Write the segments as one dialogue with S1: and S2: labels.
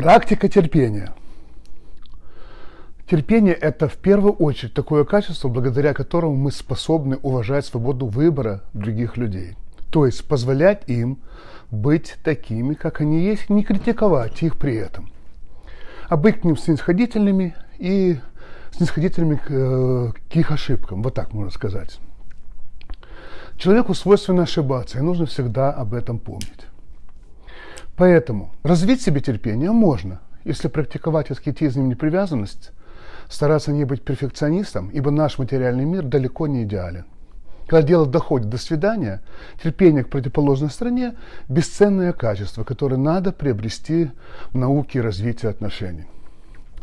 S1: Практика терпения. Терпение – это в первую очередь такое качество, благодаря которому мы способны уважать свободу выбора других людей. То есть позволять им быть такими, как они есть, не критиковать их при этом. А быть к ним снисходительными и снисходительными к, э, к их ошибкам, вот так можно сказать. Человеку свойственно ошибаться, и нужно всегда об этом помнить. Поэтому развить себе терпение можно, если практиковать аскетизм и непривязанность, стараться не быть перфекционистом, ибо наш материальный мир далеко не идеален. Когда дело доходит до свидания, терпение к противоположной стороне – бесценное качество, которое надо приобрести в науке развития отношений.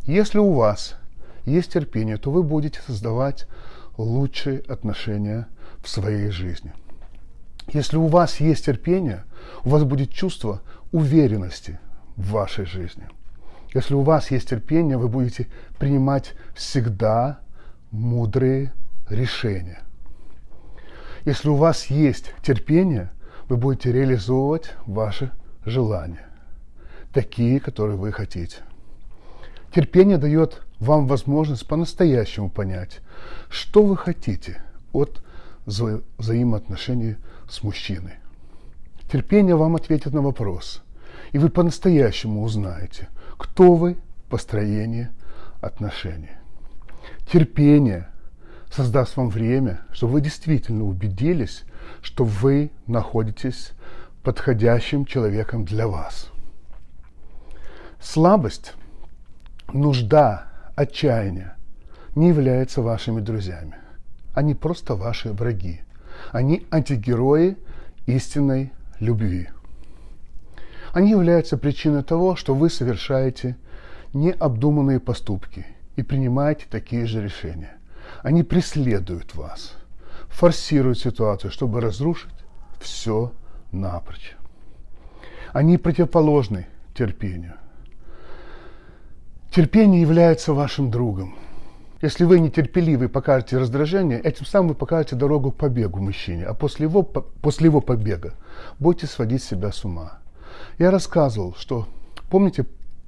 S1: Если у вас есть терпение, то вы будете создавать лучшие отношения в своей жизни. Если у вас есть терпение, у вас будет чувство уверенности в вашей жизни. Если у вас есть терпение, вы будете принимать всегда мудрые решения. Если у вас есть терпение, вы будете реализовывать ваши желания, такие, которые вы хотите. Терпение дает вам возможность по-настоящему понять, что вы хотите от вза взаимоотношений с мужчиной. Терпение вам ответит на вопрос, и вы по-настоящему узнаете, кто вы по строению отношений. Терпение создаст вам время, чтобы вы действительно убедились, что вы находитесь подходящим человеком для вас. Слабость, нужда, отчаяние не являются вашими друзьями. Они просто ваши враги. Они антигерои истинной любви. Они являются причиной того, что вы совершаете необдуманные поступки и принимаете такие же решения. Они преследуют вас, форсируют ситуацию, чтобы разрушить все напрочь. Они противоположны терпению. Терпение является вашим другом. Если вы нетерпеливы покажете раздражение, этим самым вы покажете дорогу к побегу мужчине, а после его, после его побега будете сводить себя с ума. Я рассказывал, что, помните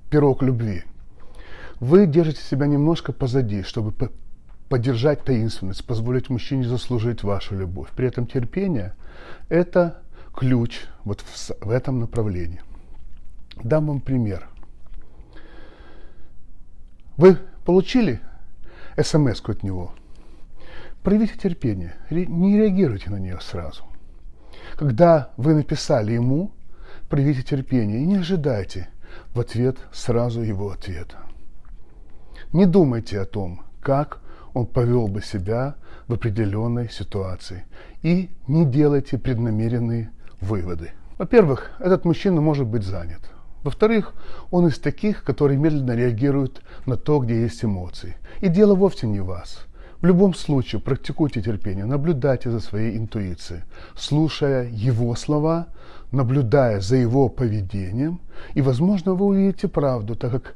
S1: пирог любви? Вы держите себя немножко позади, чтобы поддержать таинственность, позволить мужчине заслужить вашу любовь. При этом терпение – это ключ вот в, в этом направлении. Дам вам пример. Вы получили смс от него? Проявите терпение, не реагируйте на нее сразу. Когда вы написали ему, проявите терпение и не ожидайте в ответ сразу его ответа. Не думайте о том, как он повел бы себя в определенной ситуации. И не делайте преднамеренные выводы. Во-первых, этот мужчина может быть занят. Во-вторых, он из таких, которые медленно реагируют на то, где есть эмоции. И дело вовсе не в вас. В любом случае практикуйте терпение, наблюдайте за своей интуицией, слушая его слова, наблюдая за его поведением, и, возможно, вы увидите правду, так как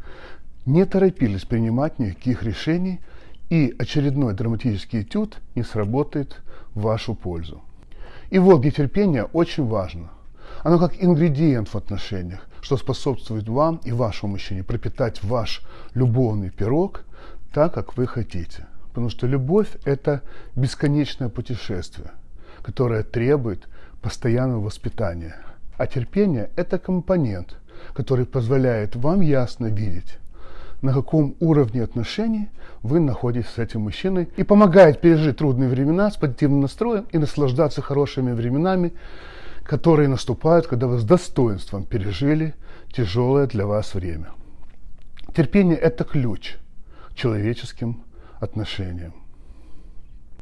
S1: не торопились принимать никаких решений, и очередной драматический этюд не сработает в вашу пользу. И вот где терпение очень важно. Оно как ингредиент в отношениях, что способствует вам и вашему мужчине пропитать ваш любовный пирог так, как вы хотите. Потому что любовь – это бесконечное путешествие, которое требует постоянного воспитания. А терпение – это компонент, который позволяет вам ясно видеть, на каком уровне отношений вы находитесь с этим мужчиной и помогает пережить трудные времена с позитивным настроем и наслаждаться хорошими временами, которые наступают, когда вы с достоинством пережили тяжелое для вас время. Терпение – это ключ к человеческим отношениям.